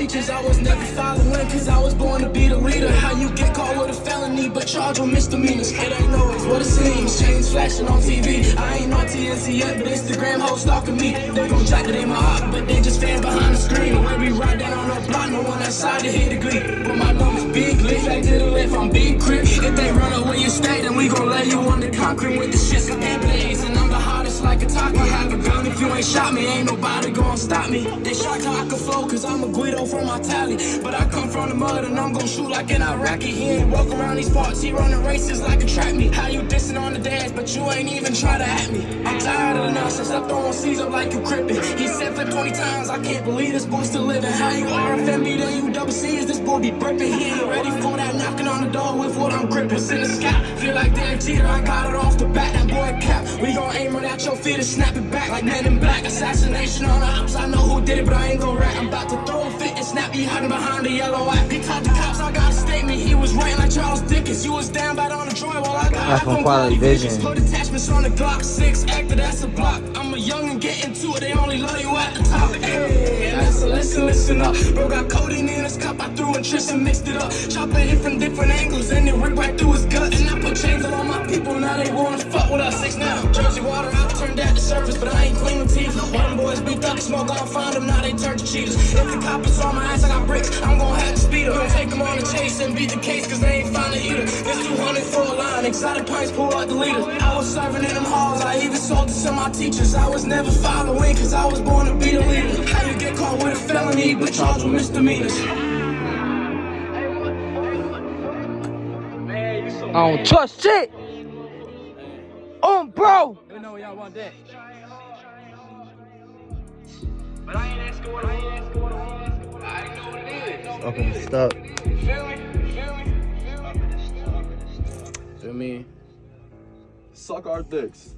teachers. I was never following, cause I was born to be the leader. How you get caught with a felony, but charged with misdemeanors. It ain't always what it seems. Chains flashing on TV. I ain't on TNC yet, but Instagram hoes stalking me. They gon' jack it in my heart, but they just fan behind the screen. When we ride down on the block, no one outside to hit the glee. But my numbers big, lit back to the left, I'm big crip. If they run away, you stay, then we gon' lay you on the concrete with the shit so hottest like a taco. Have a gun if you ain't shot me, ain't nobody gon' stop me. They shocked how I can flow, cause I'm a Guido from my tally. But I come from the mud and I'm gon' shoot like an Iraqi. He ain't walk around these parts, he running races like a track me. How you dissing on the dance, but you ain't even try to at me. I'm the I'm throwing C's up like you crippin'. He said for 20 times, I can't believe this boy still living. How you RFMB, then you double is this boy be brippin'? He ain't ready for that knocking on the door with what I'm gripping. Send a scout, feel like Dan Cheater, I got it off the bat, that boy cap. We gon' aim right at your feet and snap it back like men in black. Assassination on the house, I know who did it, but I ain't gon' rat. I'm about to throw a fit and snap you hiding behind the yellow app. He told the cops I got a statement, he was writing like Charles Dickens. You was down bad on the joint while I got iPhone Quality Vision. Put attachments on the Glock 6, actor, that's a block. I'm a young and get into it, they only love you at the top. Hey, and that's a listen, listen up. Bro got codeine in his cup, I threw and mixed it up. Chopping it from different angles, and it ripped right through his gut. And I put chains on all my people, now they wanna fuck with us. Six now, Jersey water, I turned that to surface, but I ain't clean with teeth. One boys beat smoke, I find them, now they turn to cheaters. If the coppers on my ass, I got bricks, I'm gon' have to speed up. Take them on the chase and beat the case, cause they ain't find it either. This 200 for a line, exotic pints, pull out the leader. I was serving in them halls, I even sold to some of my teachers. I was never following, cause I was born to be the leader. How you get caught with a felony, but charged with misdemeanors? I don't trust shit. Um, bro. Let me know when y'all want that. But I ain't asking what I ain't asking what I want. I know what it is. Up in the stuck. Feel me? Feel me? Feel me? Feel me? Suck our dicks.